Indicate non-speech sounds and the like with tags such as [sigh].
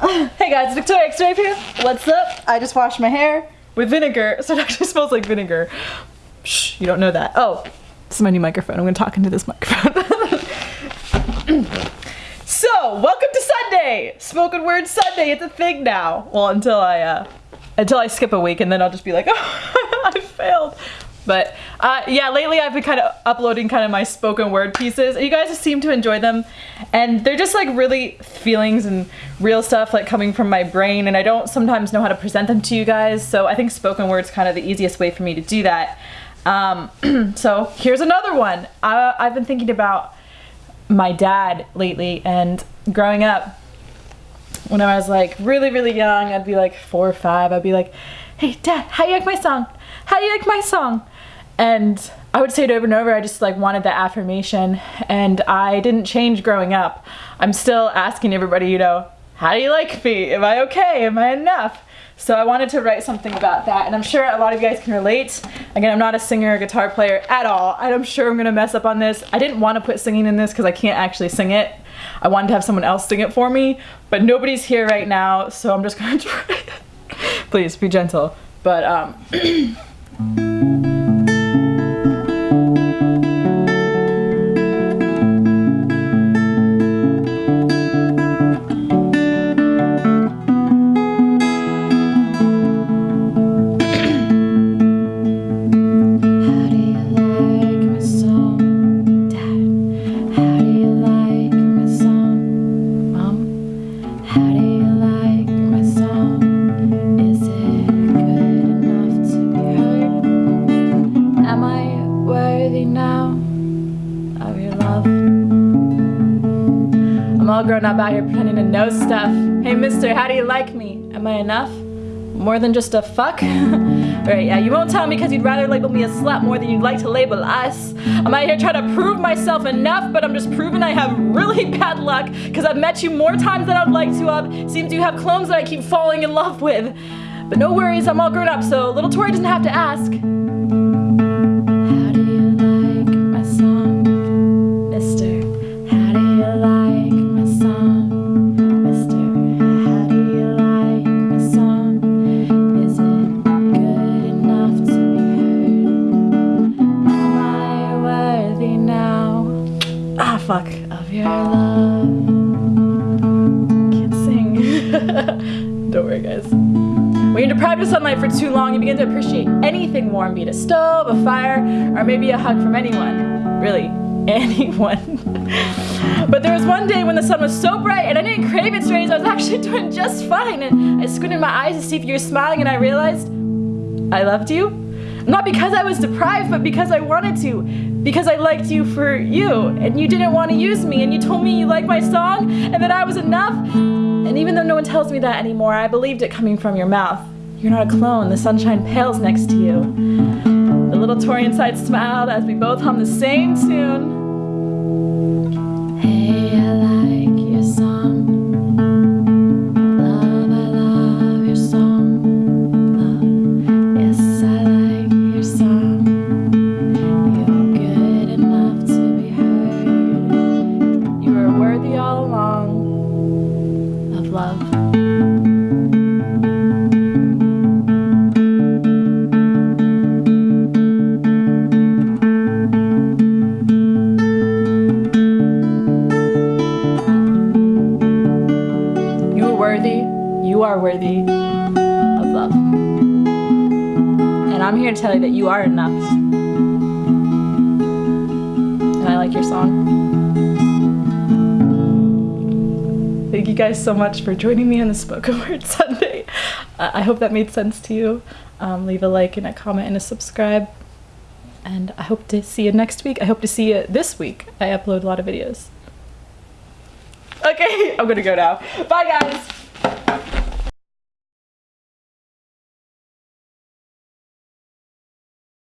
[laughs] hey guys, Victoria X-Ray here. What's up? I just washed my hair with vinegar, [laughs] so it actually smells like vinegar. Shh, you don't know that. Oh, this is my new microphone. I'm gonna talk into this microphone. [laughs] so, welcome to Sunday! Spoken Word Sunday, it's a thing now. Well, until I, uh, until I skip a week and then I'll just be like, oh, I failed. But uh, yeah, lately I've been kind of uploading kind of my spoken word pieces. You guys seem to enjoy them. And they're just like really feelings and real stuff like coming from my brain. And I don't sometimes know how to present them to you guys. So I think spoken word's kind of the easiest way for me to do that. Um, [clears throat] so here's another one. I, I've been thinking about my dad lately and growing up when I was like really, really young, I'd be like four or five, I'd be like, hey dad, how you like my song? How do you like my song? And I would say it over and over, I just like wanted that affirmation and I didn't change growing up. I'm still asking everybody, you know, how do you like me? Am I okay? Am I enough? So I wanted to write something about that and I'm sure a lot of you guys can relate. Again, I'm not a singer or guitar player at all. and I'm sure I'm gonna mess up on this. I didn't want to put singing in this because I can't actually sing it. I wanted to have someone else sing it for me, but nobody's here right now, so I'm just gonna [laughs] try. Please be gentle. But um [clears throat] Thank you. All grown up out here pretending to know stuff. Hey mister, how do you like me? Am I enough? More than just a fuck? [laughs] Alright, yeah, you won't tell me because you'd rather label me a slut more than you'd like to label us. I'm out here trying to prove myself enough, but I'm just proving I have really [laughs] bad luck because I've met you more times than I'd like to have. Seems you have clones that I keep falling in love with. But no worries, I'm all grown up, so little Tori doesn't have to ask. Fuck of your love. Can't sing. [laughs] Don't worry, guys. When you're deprived of sunlight for too long, you begin to appreciate anything warm, be it a stove, a fire, or maybe a hug from anyone. Really, [laughs] anyone. but there was one day when the sun was so bright and I didn't crave its rays, I was actually [laughs] doing just fine. And I squinted my eyes to see if you were smiling and I realized I loved you. Not because I was deprived, but because I wanted to. Because I liked you for you, and you didn't want to use me, and you told me you liked my song, and that I was enough. And even though no one tells me that anymore, I believed it coming from your mouth. You're not a clone, the sunshine pales next to you. The little Tori inside smiled as we both hummed the same tune. You are worthy you are worthy of love. And I'm here to tell you that you are enough. And I like your song. You guys so much for joining me on the Spoken Word [laughs] Sunday. Uh, I hope that made sense to you. Um, leave a like and a comment and a subscribe. And I hope to see you next week. I hope to see you this week. I upload a lot of videos. Okay, [laughs] I'm gonna go now. Bye guys!